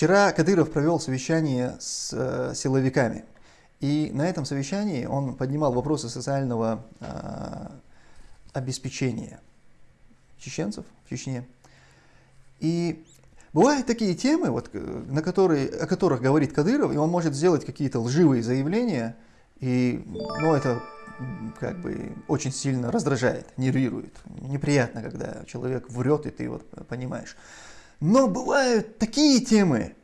Вчера Кадыров провел совещание с э, силовиками. И на этом совещании он поднимал вопросы социального э, обеспечения чеченцев в Чечне. И бывают такие темы, вот, э, на которые, о которых говорит Кадыров, и он может сделать какие-то лживые заявления, и ну, это как бы очень сильно раздражает, нервирует. Неприятно, когда человек врет, и ты вот понимаешь. Но бывают такие темы,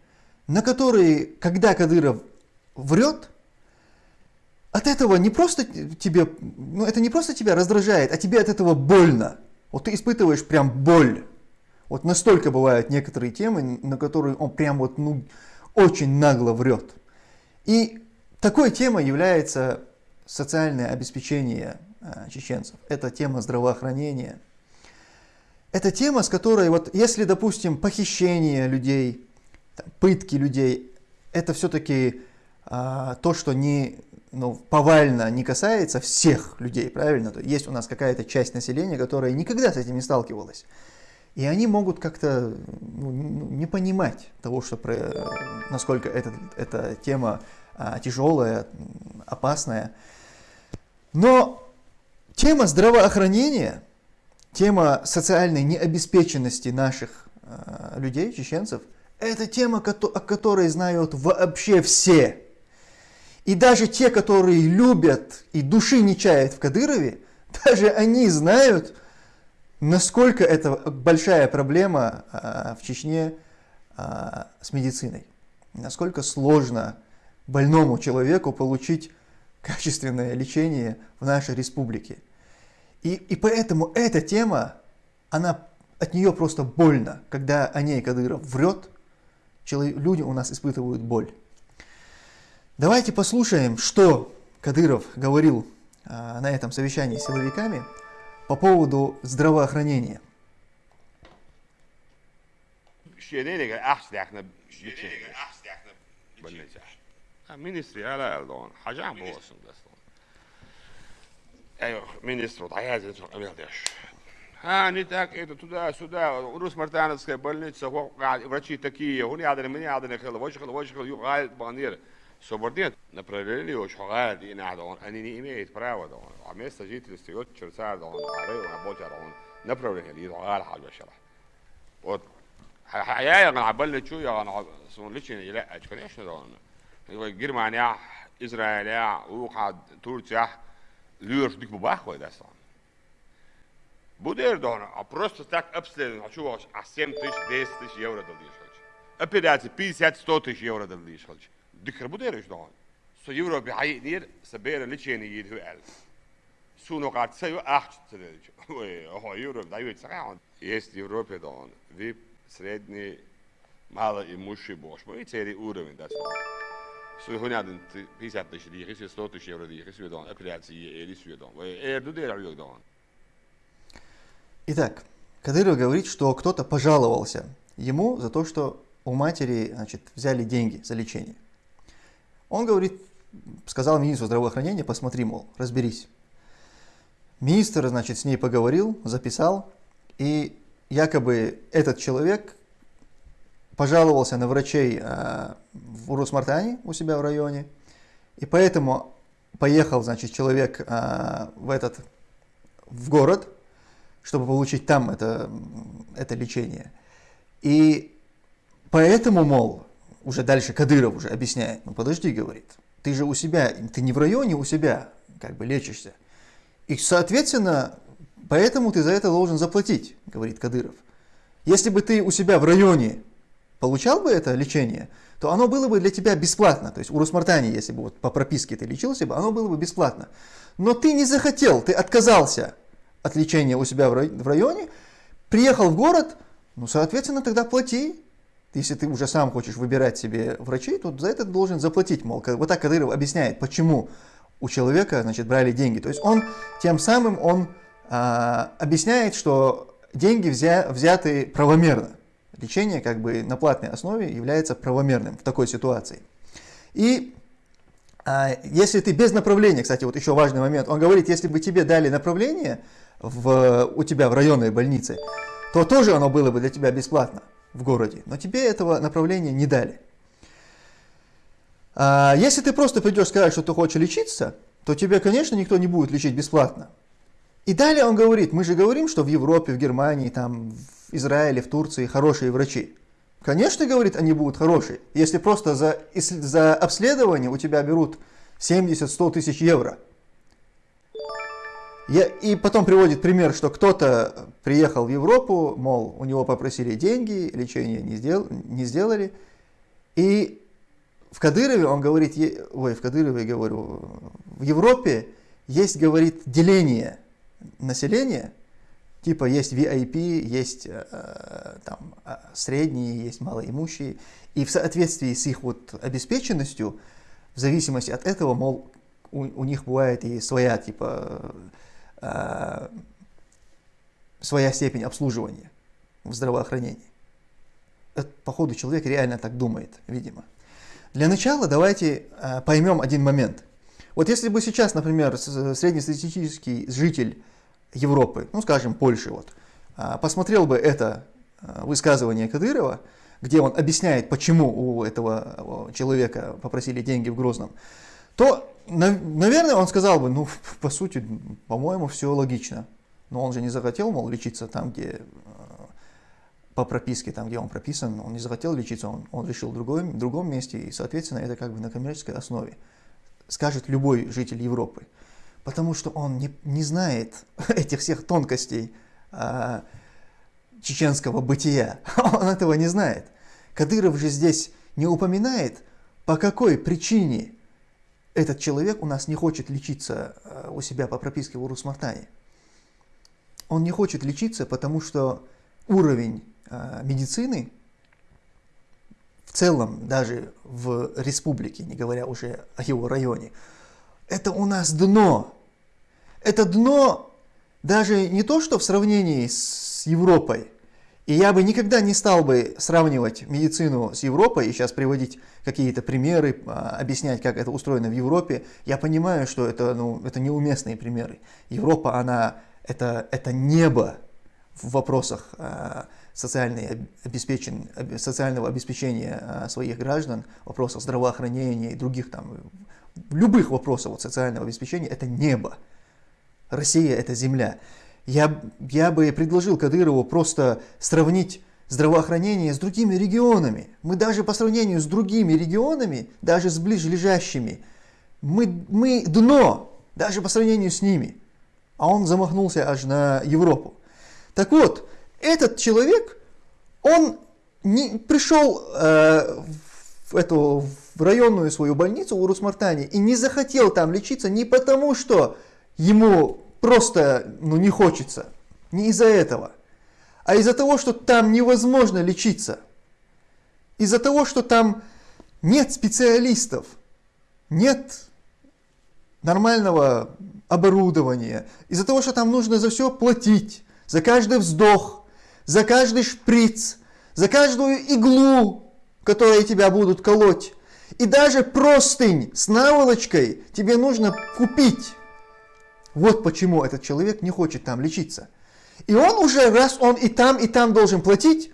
на которые, когда Кадыров врет, от этого не просто тебе, ну это не просто тебя раздражает, а тебе от этого больно. Вот ты испытываешь прям боль. Вот настолько бывают некоторые темы, на которые он прям вот ну, очень нагло врет. И такой темой является социальное обеспечение а, чеченцев. Это тема здравоохранения. Это тема, с которой, вот если, допустим, похищение людей, пытки людей, это все-таки а, то, что не ну, повально не касается всех людей, правильно? То есть у нас какая-то часть населения, которая никогда с этим не сталкивалась. И они могут как-то ну, не понимать того, что про, насколько это, эта тема а, тяжелая, опасная. Но тема здравоохранения, тема социальной необеспеченности наших а, людей, чеченцев, это тема, о которой знают вообще все. И даже те, которые любят и души не чают в Кадырове, даже они знают, насколько это большая проблема а, в Чечне а, с медициной. Насколько сложно больному человеку получить качественное лечение в нашей республике. И, и поэтому эта тема, она, от нее просто больно, когда о ней Кадыров врет, человек, люди у нас испытывают боль. Давайте послушаем, что Кадыров говорил а, на этом совещании с силовиками по поводу здравоохранения. Ministri eleldi on. Hacam olsun dastan. ايوه министр عايز ملدش ها نتاك ايه تدا سودا روس مرتان سكي больница قاعد врачи такие هوني عادنا مني عادنا خلا وش خلا وش خلا يقعد بانير Собординат направление очень хагад и надо он они не имеют права да он а место жителей стоит черца да он арей работа да он направление اللي يقال حاجة شرح вот حياة أنا عبالنا شو يا أنا سون ليشين لا أشكون إيش ده أنا Германия Израиля وقعد Турция льешь дик бабах вот это Будет да а просто так обследовать хочу вас а 7 тысяч 10 тысяч евро дадишь Операция 50-100 тысяч евро дадишь dikker buderis dan. Så Europa har ner så ber det tjänar i hur el. Så nog att säga acht till det. Och har Europa det vet så Есть Европе dan. Vi средний мало и мужи бош. Мы цели уровень да. Så hon hade inte 50 тысяч лир, 100 тысяч евро лир, Судан, операции или Судан. Är du där Jordan? Итак, Кадыров говорит, что кто-то пожаловался ему за то, что у матери значит, взяли деньги за лечение. Он говорит, сказал министру здравоохранения, посмотри, мол, разберись. Министр, значит, с ней поговорил, записал, и якобы этот человек пожаловался на врачей э, в Урус-Мартане у себя в районе, и поэтому поехал, значит, человек э, в этот, в город, чтобы получить там это, это лечение. И поэтому, мол, уже дальше Кадыров уже объясняет, ну подожди, говорит, ты же у себя, ты не в районе у себя как бы лечишься. И, соответственно, поэтому ты за это должен заплатить, говорит Кадыров. Если бы ты у себя в районе получал бы это лечение, то оно было бы для тебя бесплатно. То есть у Русмартани, если бы вот по прописке ты лечился бы, оно было бы бесплатно. Но ты не захотел, ты отказался от лечения у себя в районе, приехал в город, ну, соответственно, тогда плати. Если ты уже сам хочешь выбирать себе врачей, то за это ты должен заплатить. Мол, вот так Кадыров объясняет, почему у человека значит, брали деньги. То есть он тем самым он а, объясняет, что деньги взя, взяты правомерно. Лечение как бы на платной основе является правомерным в такой ситуации. И а, если ты без направления, кстати, вот еще важный момент, он говорит, если бы тебе дали направление в, у тебя в районной больнице, то тоже оно было бы для тебя бесплатно. в городе, но тебе этого направления не дали. А если ты просто придешь сказать, что ты хочешь лечиться, то тебе, конечно, никто не будет лечить бесплатно. И далее он говорит, мы же говорим, что в Европе, в Германии, там, в Израиле, в Турции хорошие врачи. Конечно, говорит, они будут хорошие, если просто за, за обследование у тебя берут 70-100 тысяч евро. Я, и потом приводит пример, что кто-то приехал в Европу, мол, у него попросили деньги, лечение не, сдел, не сделали. И в Кадырове, он говорит, ой, в Кадырове, говорю, в Европе есть, говорит, деление населения, типа есть VIP, есть э, там э, средние, есть малоимущие, и в соответствии с их вот обеспеченностью, в зависимости от этого, мол, у, у них бывает и своя, типа, э, своя степень обслуживания в здравоохранении. Это, походу, человек реально так думает, видимо. Для начала давайте э, поймем один момент. Вот если бы сейчас, например, среднестатистический житель Европы, ну скажем Польши, вот, э, посмотрел бы это э, высказывание Кадырова, где он объясняет, почему у этого человека попросили деньги в Грозном, то, наверное, он сказал бы, ну, по сути, по-моему, все логично. Но он же не захотел, мол, лечиться там, где э, по прописке, там, где он прописан, он не захотел лечиться, он, он решил в другом, другом месте, и, соответственно, это как бы на коммерческой основе, скажет любой житель Европы. Потому что он не, не знает этих всех тонкостей а, чеченского бытия. Он этого не знает. Кадыров же здесь не упоминает, по какой причине этот человек у нас не хочет лечиться а, у себя по прописке в Урусмартане. Он не хочет лечиться, потому что уровень э, медицины целом, даже в республике, не говоря уже о его районе, это у нас дно. Это дно даже не то, что в сравнении с Европой. И я бы никогда не стал бы сравнивать медицину с Европой и сейчас приводить какие-то примеры, а, объяснять, как это устроено в Европе. Я понимаю, что это, ну, это неуместные примеры. Европа, она это, это небо в вопросах э, социальной обеспечен, социального обеспечения э, своих граждан, в вопросах здравоохранения и других там, любых вопросов вот, социального обеспечения, это небо. Россия – это земля. Я, я бы предложил Кадырову просто сравнить здравоохранение с другими регионами. Мы даже по сравнению с другими регионами, даже с ближлежащими, мы, мы дно, даже по сравнению с ними а он замахнулся аж на Европу. Так вот, этот человек, он не пришел э, в эту в районную свою больницу в Урусмартане и не захотел там лечиться не потому, что ему просто ну, не хочется, не из-за этого, а из-за того, что там невозможно лечиться, из-за того, что там нет специалистов, нет нормального оборудования, из-за того, что там нужно за все платить, за каждый вздох, за каждый шприц, за каждую иглу, которой тебя будут колоть. И даже простынь с наволочкой тебе нужно купить. Вот почему этот человек не хочет там лечиться. И он уже, раз он и там, и там должен платить,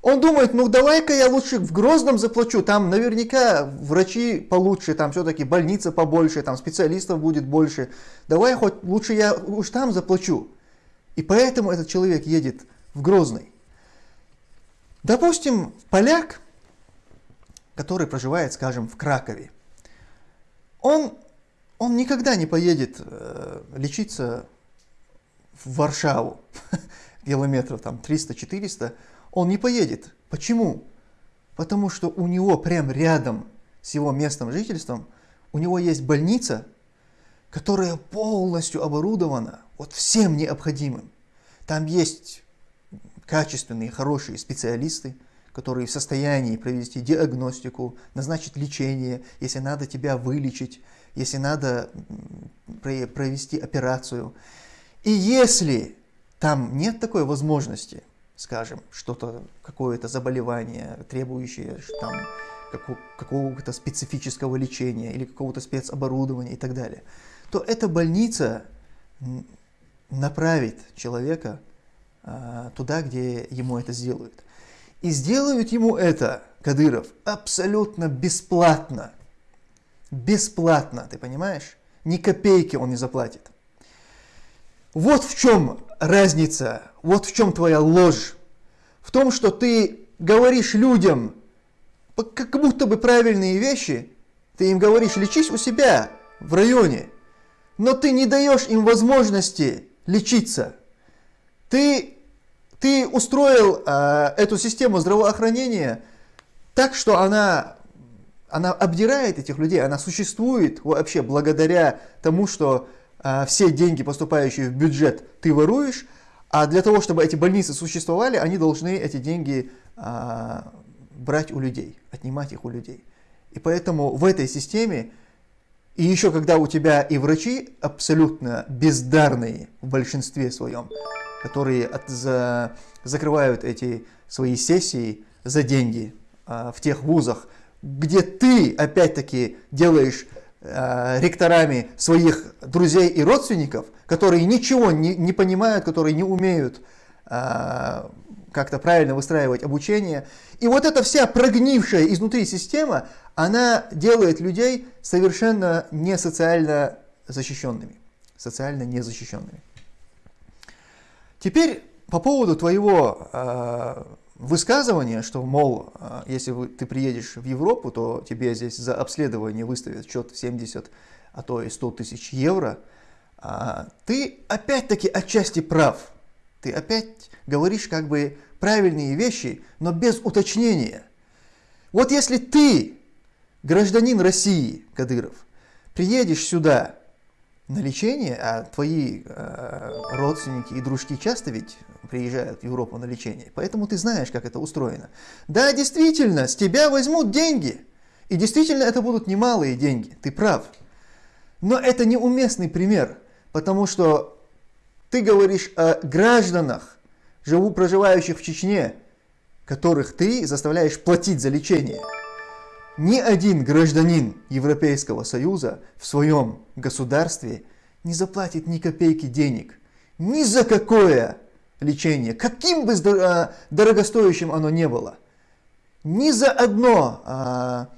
он думает, ну давай-ка я лучше в Грозном заплачу, там наверняка врачи получше, там все-таки больница побольше, там специалистов будет больше. Давай хоть лучше я уж там заплачу. И поэтому этот человек едет в Грозный. Допустим, поляк, который проживает, скажем, в Кракове, он, он никогда не поедет э, лечиться в Варшаву, километров там 300-400, он не поедет. Почему? Потому что у него прям рядом с его местом жительством, у него есть больница, которая полностью оборудована вот всем необходимым. Там есть качественные, хорошие специалисты, которые в состоянии провести диагностику, назначить лечение, если надо тебя вылечить, если надо провести операцию. И если там нет такой возможности, скажем, что-то, какое-то заболевание, требующее там, какого-то специфического лечения или какого-то спецоборудования и так далее, то эта больница направит человека туда, где ему это сделают. И сделают ему это, Кадыров, абсолютно бесплатно. Бесплатно, ты понимаешь? Ни копейки он не заплатит. Вот в чем разница, вот в чем твоя ложь. В том, что ты говоришь людям как будто бы правильные вещи, ты им говоришь, лечись у себя в районе, но ты не даешь им возможности лечиться. Ты, ты устроил э, эту систему здравоохранения так, что она, она обдирает этих людей, она существует вообще благодаря тому, что э, все деньги, поступающие в бюджет, ты воруешь, а для того, чтобы эти больницы существовали, они должны эти деньги э, брать у людей, отнимать их у людей. И поэтому в этой системе, и еще когда у тебя и врачи абсолютно бездарные в большинстве своем, которые от, за, закрывают эти свои сессии за деньги а, в тех вузах, где ты опять-таки делаешь а, ректорами своих друзей и родственников, которые ничего не, не понимают, которые не умеют а, как-то правильно выстраивать обучение. И вот эта вся прогнившая изнутри система, она делает людей совершенно не социально защищенными. Социально незащищенными. Теперь по поводу твоего э, высказывания, что, мол, э, если вы, ты приедешь в Европу, то тебе здесь за обследование выставят счет 70, а то и 100 тысяч евро, э, ты опять-таки отчасти прав. Ты опять говоришь как бы правильные вещи, но без уточнения. Вот если ты, гражданин России, Кадыров, приедешь сюда на лечение, а твои э, родственники и дружки часто ведь приезжают в Европу на лечение, поэтому ты знаешь, как это устроено. Да, действительно, с тебя возьмут деньги, и действительно это будут немалые деньги, ты прав. Но это неуместный пример, потому что ты говоришь о гражданах, живу, проживающих в Чечне, которых ты заставляешь платить за лечение. Ни один гражданин Европейского Союза в своем государстве не заплатит ни копейки денег. Ни за какое лечение, каким бы а, дорогостоящим оно не было. Ни за одно а,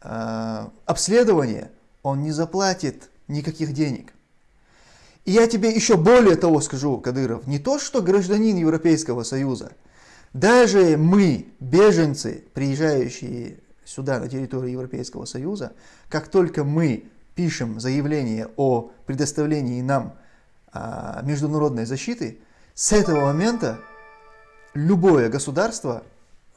а, обследование он не заплатит никаких денег. И я тебе еще более того скажу, Кадыров, не то, что гражданин Европейского Союза, даже мы, беженцы, приезжающие сюда, на территорию Европейского Союза, как только мы пишем заявление о предоставлении нам а, международной защиты, с этого момента любое государство,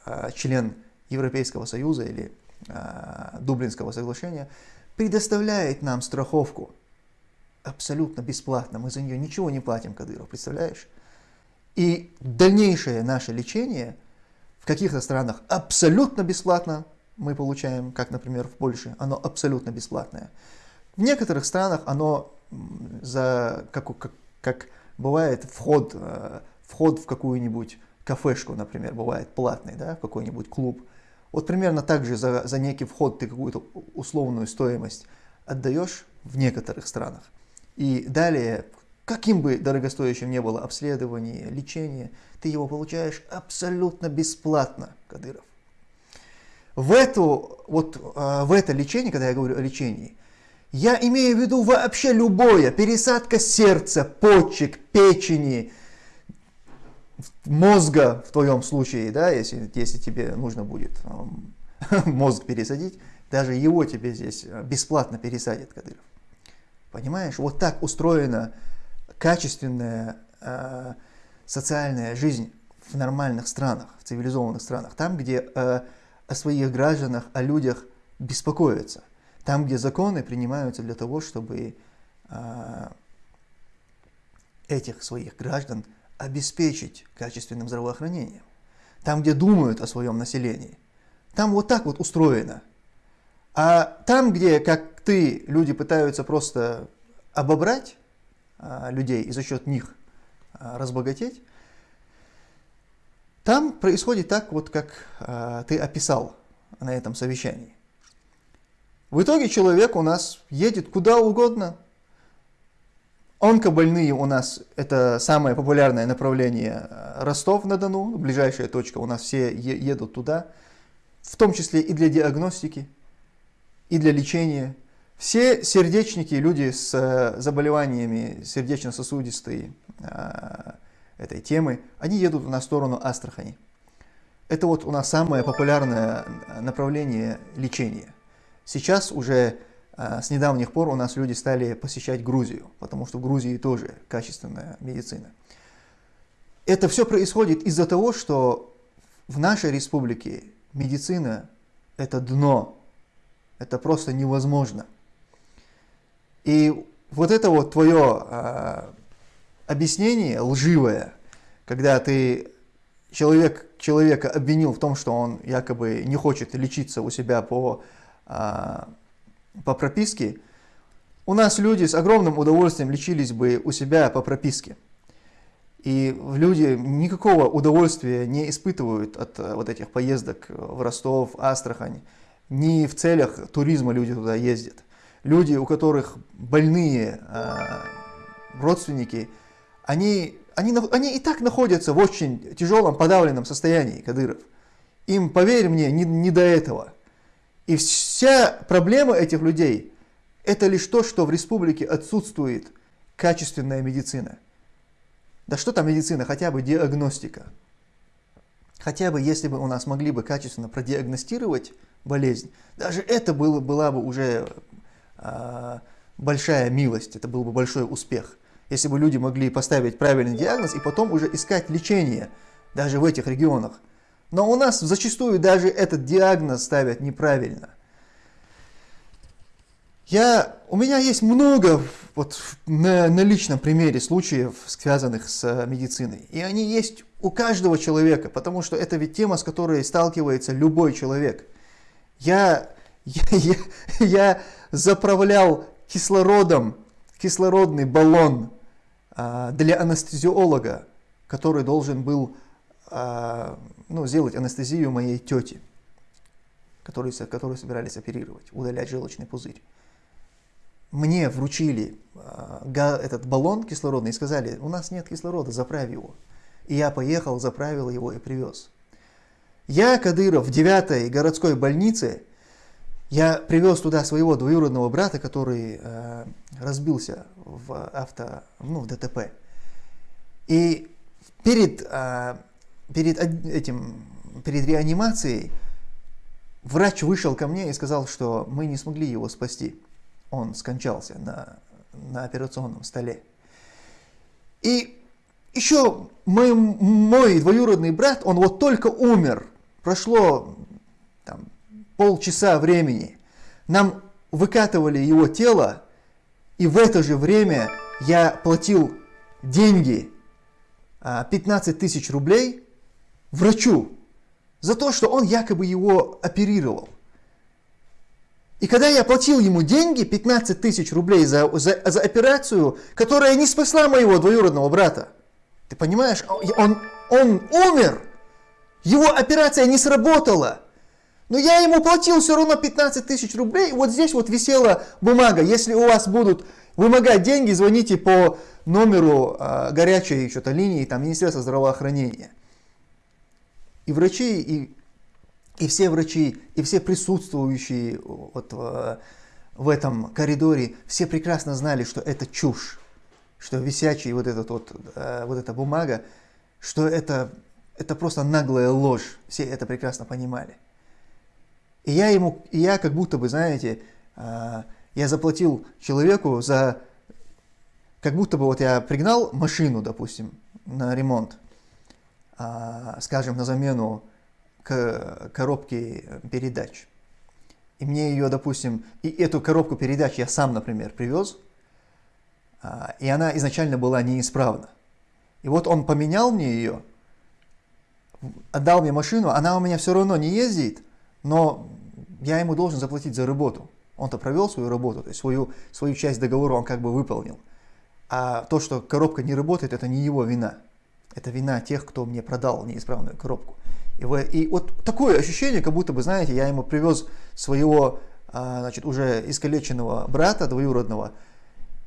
а, член Европейского Союза или а, Дублинского соглашения, предоставляет нам страховку абсолютно бесплатно, мы за нее ничего не платим, Кадыров, представляешь? И дальнейшее наше лечение в каких-то странах абсолютно бесплатно мы получаем, как, например, в Польше, оно абсолютно бесплатное. В некоторых странах оно за, как, как, как бывает вход, э, вход в какую-нибудь кафешку, например, бывает платный, да, в какой-нибудь клуб. Вот примерно так же за, за некий вход ты какую-то условную стоимость отдаешь в некоторых странах. И далее, каким бы дорогостоящим ни было обследование, лечение, ты его получаешь абсолютно бесплатно, Кадыров. В, эту, вот, а, в это лечение, когда я говорю о лечении, я имею в виду вообще любое, пересадка сердца, почек, печени, мозга в твоем случае, да, если, если тебе нужно будет мозг пересадить, даже его тебе здесь бесплатно пересадят, Кадыров. Понимаешь, вот так устроена качественная э, социальная жизнь в нормальных странах, в цивилизованных странах, там, где э, о своих гражданах, о людях беспокоятся, там, где законы принимаются для того, чтобы э, этих своих граждан обеспечить качественным здравоохранением, там, где думают о своем населении. Там вот так вот устроено. А там, где, как ты, люди пытаются просто обобрать а, людей и за счет них а, разбогатеть, там происходит так, вот как а, ты описал на этом совещании. В итоге человек у нас едет куда угодно, Онкобольные у нас это самое популярное направление э, Ростов-на-Дону, ближайшая точка, у нас все едут туда, в том числе и для диагностики, и для лечения. Все сердечники, люди с э, заболеваниями сердечно-сосудистой э, этой темы, они едут на сторону Астрахани. Это вот у нас самое популярное направление лечения. Сейчас уже а, с недавних пор у нас люди стали посещать Грузию, потому что в Грузии тоже качественная медицина. Это все происходит из-за того, что в нашей республике медицина – это дно, это просто невозможно. И вот это вот твое а, объяснение лживое, когда ты человек, человека обвинил в том, что он якобы не хочет лечиться у себя по а, по прописке, у нас люди с огромным удовольствием лечились бы у себя по прописке. И люди никакого удовольствия не испытывают от э, вот этих поездок в Ростов, Астрахань. Не в целях туризма люди туда ездят. Люди, у которых больные э, родственники, они, они, они и так находятся в очень тяжелом подавленном состоянии, Кадыров. Им, поверь мне, не, не до этого. И вся проблема этих людей – это лишь то, что в республике отсутствует качественная медицина. Да что там медицина, хотя бы диагностика. Хотя бы если бы у нас могли бы качественно продиагностировать болезнь, даже это было, была бы уже э, большая милость, это был бы большой успех. Если бы люди могли поставить правильный диагноз и потом уже искать лечение, даже в этих регионах. Но у нас зачастую даже этот диагноз ставят неправильно. Я, у меня есть много вот, на, на личном примере случаев, связанных с э, медициной. И они есть у каждого человека, потому что это ведь тема, с которой сталкивается любой человек. Я, я, я, я заправлял кислородом кислородный баллон для анестезиолога, который должен был а, ну, сделать анестезию моей тети, которую, которую собирались оперировать, удалять желчный пузырь. Мне вручили э, этот баллон кислородный и сказали, у нас нет кислорода, заправь его. И я поехал, заправил его и привез. Я, Кадыров, в 9 городской больнице, я привез туда своего двоюродного брата, который э, разбился в авто, ну, в ДТП. И перед э, перед этим, перед реанимацией врач вышел ко мне и сказал, что мы не смогли его спасти. Он скончался на, на операционном столе. И еще мой, мой двоюродный брат, он вот только умер. Прошло полчаса времени. Нам выкатывали его тело, и в это же время я платил деньги, 15 а, тысяч рублей, врачу за то, что он якобы его оперировал. И когда я платил ему деньги, 15 тысяч рублей за, за, за операцию, которая не спасла моего двоюродного брата, ты понимаешь, он, он умер, его операция не сработала, но я ему платил все равно 15 тысяч рублей, вот здесь вот висела бумага, если у вас будут вымогать деньги, звоните по номеру э, горячей что-то линии, там, Министерства здравоохранения. И врачи, и, и все врачи, и все присутствующие вот в, в этом коридоре, все прекрасно знали, что это чушь, что висячий вот, этот вот, э, вот эта бумага, что это, это просто наглая ложь. Все это прекрасно понимали. И я ему, и я как будто бы, знаете, э, я заплатил человеку за, как будто бы вот я пригнал машину, допустим, на ремонт, а, скажем, на замену к коробке передач. И мне ее, допустим, и эту коробку передач я сам, например, привез, а, и она изначально была неисправна. И вот он поменял мне ее, отдал мне машину, она у меня все равно не ездит, но я ему должен заплатить за работу. Он-то провел свою работу, то есть свою, свою часть договора он как бы выполнил. А то, что коробка не работает, это не его вина. Это вина тех, кто мне продал неисправную коробку. И, вы, и вот такое ощущение, как будто бы, знаете, я ему привез своего, а, значит, уже искалеченного брата двоюродного,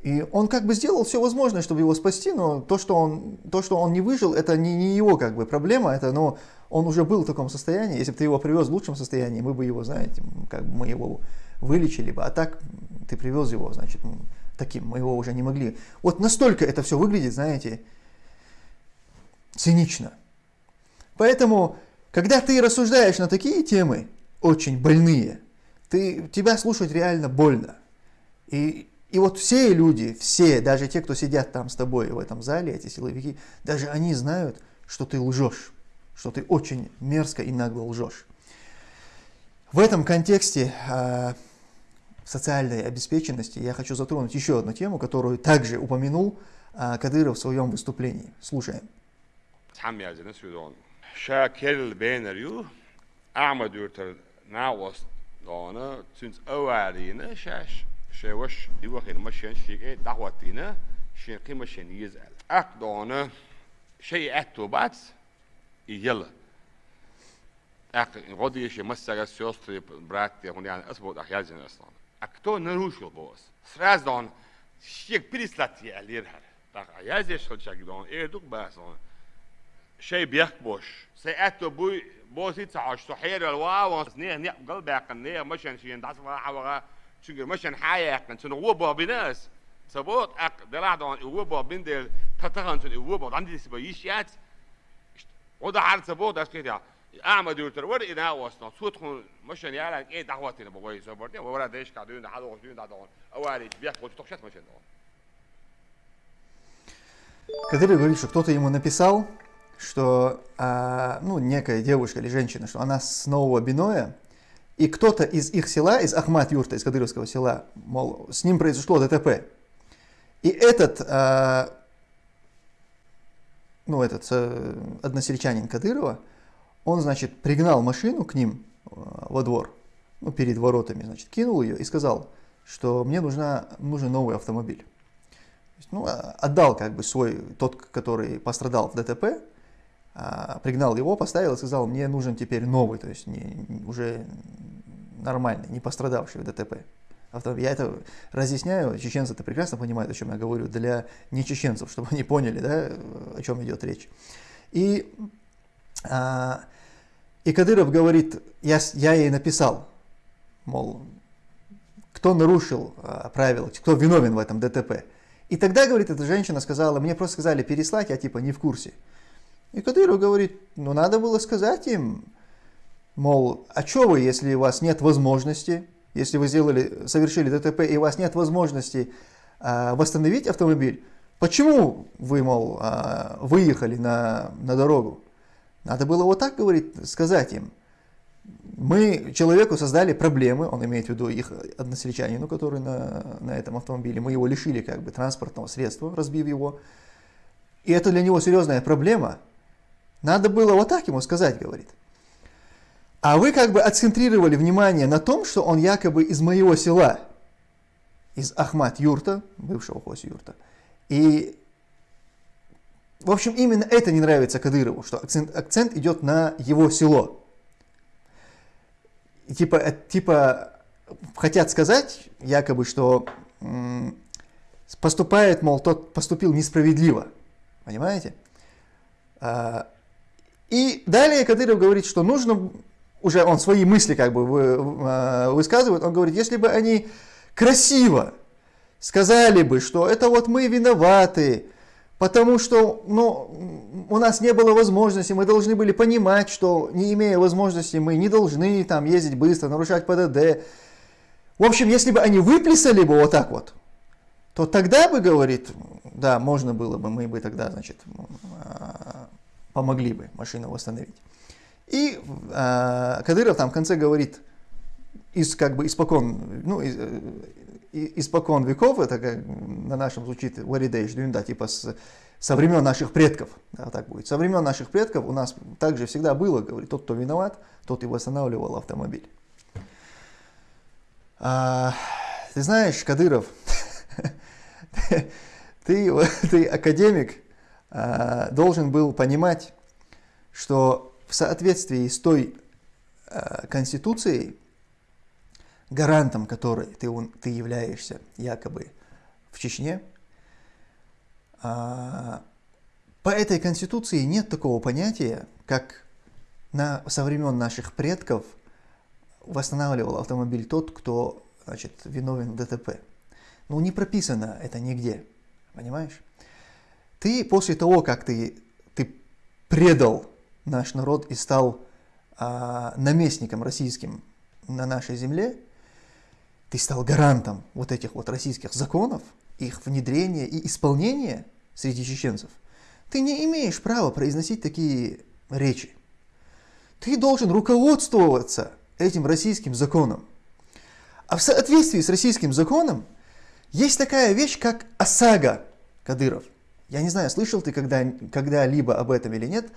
И он как бы сделал все возможное, чтобы его спасти, но то, что он, то, что он не выжил, это не, не его как бы проблема, это, но он уже был в таком состоянии. Если бы ты его привез в лучшем состоянии, мы бы его, знаете, как бы мы его вылечили бы. А так ты привез его, значит, таким, мы его уже не могли. Вот настолько это все выглядит, знаете, цинично. Поэтому, когда ты рассуждаешь на такие темы, очень больные, ты, тебя слушать реально больно. И и вот все люди, все, даже те, кто сидят там с тобой в этом зале, эти силовики, даже они знают, что ты лжешь, что ты очень мерзко и нагло лжешь. В этом контексте э, социальной обеспеченности я хочу затронуть еще одну тему, которую также упомянул э, Кадыров в своем выступлении. Слушаем. شاوش يوخين مشان شيء دعوتنا شين قيمة شين يزعل أقدونا شيء أتو بعد يلا أق غادي شيء مسألة سيوستري برات هون يعني أسبوع أحياء زين أصلا أكتو نروش البوس سراز دون شيء بريس لاتي أليرها تاع أحياء زين شغل شغل دون إيه دوك بس شيء بيحك بوش سأتو بوي بوسي تعاش تحير الواو نيه قلب قلبي أقنيه مشان شيء دست ما حوغا Çünkü mösen hájákon, csak óba binesz. Szabot, de látom, óba bindel, tatahancsony, óba, dandisziba is játsz. És oda hát szabot, azt kérdja, elmegyültől, vagy én elhasznál, szótkon, mösen jelen, én dahovat én a bagai szabot, nem, vagy de is kell, dőn, háló, dőn, dádon, ahol egy viekot, csak sett mösen dahon. Кадыров говорит, что кто-то ему написал, что а, ну, некая девушка или женщина, что она снова биное, и кто-то из их села, из Ахмат Юрта, из Кадыровского села, мол, с ним произошло ДТП. И этот, э, ну, этот э, односельчанин Кадырова, он, значит, пригнал машину к ним э, во двор, ну, перед воротами, значит, кинул ее и сказал, что мне нужна, нужен новый автомобиль. Ну, а, отдал как бы свой, тот, который пострадал в ДТП, пригнал его, поставил и сказал, мне нужен теперь новый, то есть не, уже нормальный, не пострадавший в ДТП. Я это разъясняю, чеченцы это прекрасно понимают, о чем я говорю, для нечеченцев, чтобы они поняли, да, о чем идет речь. И, а, и Кадыров говорит, я, я ей написал, мол, кто нарушил а, правила, кто виновен в этом ДТП. И тогда, говорит, эта женщина сказала, мне просто сказали переслать, я типа не в курсе. И Кадыров говорит, ну надо было сказать им, мол, а что вы, если у вас нет возможности, если вы сделали, совершили ДТП и у вас нет возможности а, восстановить автомобиль, почему вы, мол, а, выехали на, на дорогу? Надо было вот так говорить, сказать им. Мы человеку создали проблемы, он имеет в виду их односельчанину, который на, на этом автомобиле, мы его лишили как бы транспортного средства, разбив его. И это для него серьезная проблема. Надо было вот так ему сказать, говорит. А вы как бы отцентрировали внимание на том, что он якобы из моего села, из Ахмат Юрта, бывшего Хоси Юрта. И, в общем, именно это не нравится Кадырову, что акцент, акцент идет на его село. И типа, э, типа хотят сказать, якобы, что поступает, мол, тот поступил несправедливо. Понимаете? А, и далее Кадыров говорит, что нужно уже он свои мысли как бы э, высказывает, он говорит, если бы они красиво сказали бы, что это вот мы виноваты, потому что ну, у нас не было возможности, мы должны были понимать, что не имея возможности, мы не должны там ездить быстро, нарушать ПДД. В общем, если бы они выплясали бы вот так вот, то тогда бы, говорит, да, можно было бы, мы бы тогда, значит, э, помогли бы машину восстановить. И э, Кадыров там в конце говорит, из, как бы испокон, ну, из, э, испокон веков, это как на нашем звучит варидейш, да, типа с, со времен наших предков, да, так будет. Со времен наших предков у нас также всегда было, говорит, тот, кто виноват, тот и восстанавливал автомобиль. А, ты знаешь, Кадыров, ты, ты академик, должен был понимать, что в соответствии с той э, конституцией, гарантом которой ты, ты являешься якобы в Чечне. А, по этой конституции нет такого понятия, как на, со времен наших предков восстанавливал автомобиль тот, кто значит, виновен в ДТП. Ну, не прописано это нигде, понимаешь? Ты после того, как ты, ты предал наш народ и стал а, наместником российским на нашей земле, ты стал гарантом вот этих вот российских законов, их внедрения и исполнения среди чеченцев, ты не имеешь права произносить такие речи. Ты должен руководствоваться этим российским законом. А в соответствии с российским законом есть такая вещь, как ОСАГО, Кадыров. Я не знаю, слышал ты когда, когда-либо об этом или нет.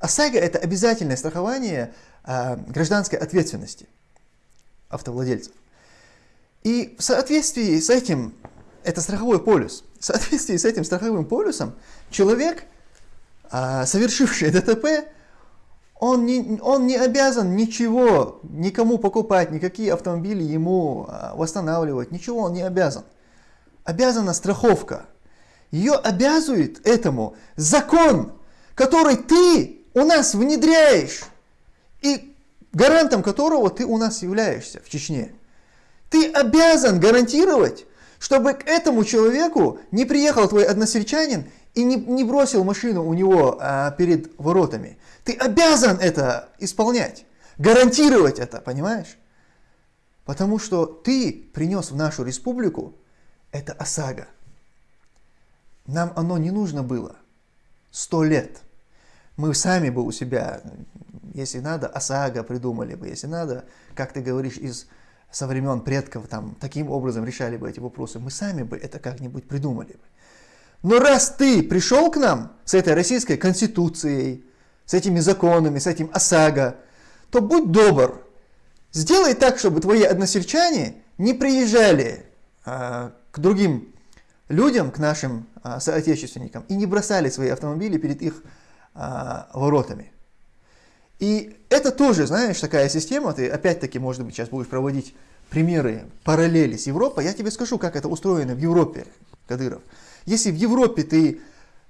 ОСАГО – это обязательное страхование э, гражданской ответственности автовладельцев. И в соответствии с этим, это страховой полюс, в соответствии с этим страховым полюсом человек, а, совершивший ДТП, он не, он не обязан ничего, никому покупать, никакие автомобили ему а, восстанавливать, ничего он не обязан. Обязана страховка. Ее обязывает этому закон, который ты у нас внедряешь, и гарантом которого ты у нас являешься в Чечне. Ты обязан гарантировать, чтобы к этому человеку не приехал твой односельчанин и не, не бросил машину у него а, перед воротами. Ты обязан это исполнять, гарантировать это, понимаешь? Потому что ты принес в нашу республику это ОСАГО. Нам оно не нужно было сто лет. Мы сами бы у себя, если надо, ОСАГО придумали бы, если надо, как ты говоришь, из со времен предков там таким образом решали бы эти вопросы, мы сами бы это как-нибудь придумали бы. Но раз ты пришел к нам с этой российской конституцией, с этими законами, с этим ОСАГО, то будь добр, сделай так, чтобы твои односельчане не приезжали а, к другим людям, к нашим соотечественникам, и не бросали свои автомобили перед их а, воротами. И это тоже, знаешь, такая система, ты опять-таки, может быть, сейчас будешь проводить примеры, параллели с Европой, я тебе скажу, как это устроено в Европе, Кадыров. Если в Европе ты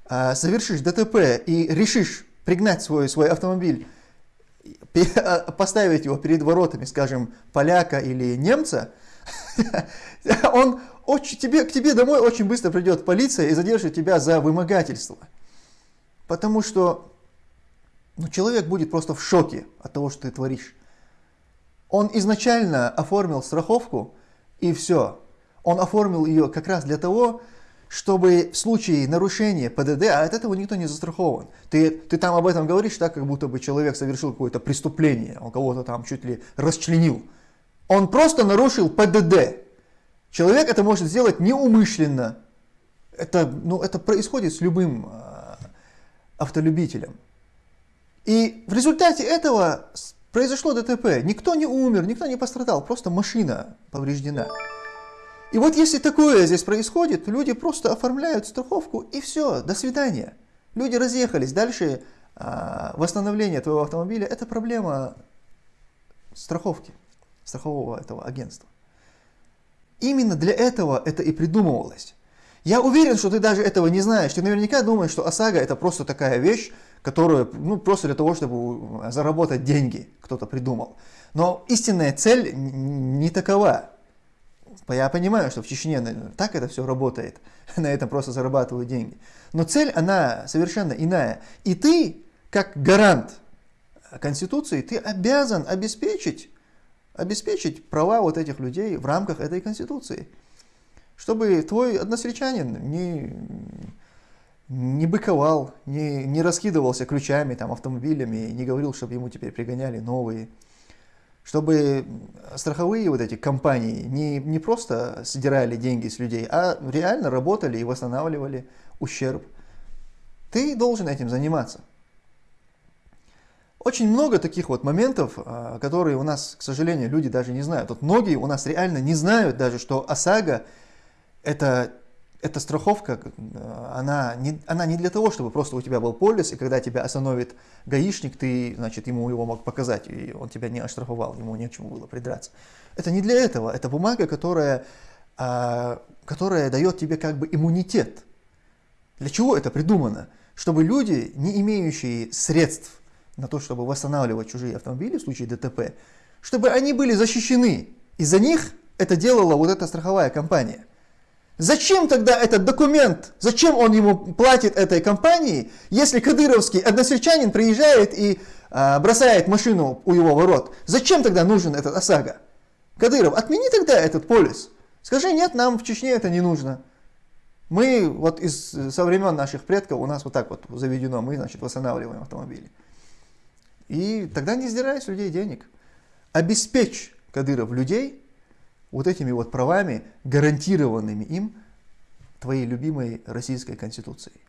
а, совершишь ДТП и решишь пригнать свой, свой автомобиль, а, поставить его перед воротами, скажем, поляка или немца, он очень, тебе, к тебе домой очень быстро придет полиция и задержит тебя за вымогательство. Потому что ну, человек будет просто в шоке от того, что ты творишь. Он изначально оформил страховку, и все. Он оформил ее как раз для того, чтобы в случае нарушения ПДД, а от этого никто не застрахован. Ты, ты там об этом говоришь так, как будто бы человек совершил какое-то преступление, он кого-то там чуть ли расчленил. Он просто нарушил ПДД. Человек это может сделать неумышленно. Это, ну, это происходит с любым э, автолюбителем. И в результате этого произошло ДТП. Никто не умер, никто не пострадал, просто машина повреждена. И вот если такое здесь происходит, люди просто оформляют страховку и все, до свидания. Люди разъехались. Дальше а, восстановление твоего автомобиля – это проблема страховки, страхового этого агентства. Именно для этого это и придумывалось. Я уверен, что ты даже этого не знаешь. Ты наверняка думаешь, что ОСАГО это просто такая вещь, которую ну, просто для того, чтобы заработать деньги кто-то придумал. Но истинная цель не такова. Я понимаю, что в Чечне так это все работает, на этом просто зарабатывают деньги. Но цель, она совершенно иная. И ты, как гарант Конституции, ты обязан обеспечить, обеспечить права вот этих людей в рамках этой Конституции чтобы твой односельчанин не, не быковал, не, не раскидывался ключами, там, автомобилями, не говорил, чтобы ему теперь пригоняли новые. Чтобы страховые вот эти компании не, не просто сдирали деньги с людей, а реально работали и восстанавливали ущерб. Ты должен этим заниматься. Очень много таких вот моментов, а, которые у нас, к сожалению, люди даже не знают. Вот многие у нас реально не знают даже, что ОСАГО это, эта страховка, она не, она не для того, чтобы просто у тебя был полис, и когда тебя остановит гаишник, ты, значит, ему его мог показать, и он тебя не оштрафовал, ему нечему было придраться. Это не для этого, это бумага, которая а, которая дает тебе как бы иммунитет. Для чего это придумано? Чтобы люди, не имеющие средств на то, чтобы восстанавливать чужие автомобили в случае ДТП, чтобы они были защищены. И за них это делала вот эта страховая компания. Зачем тогда этот документ? Зачем он ему платит этой компании, если кадыровский односельчанин приезжает и а, бросает машину у его ворот? Зачем тогда нужен этот ОСАГО? Кадыров, отмени тогда этот полис. Скажи, нет, нам в Чечне это не нужно. Мы вот из, со времен наших предков, у нас вот так вот заведено, мы, значит, восстанавливаем автомобили. И тогда не сдирай с людей денег. Обеспечь, Кадыров, людей вот этими вот правами, гарантированными им твоей любимой российской конституцией.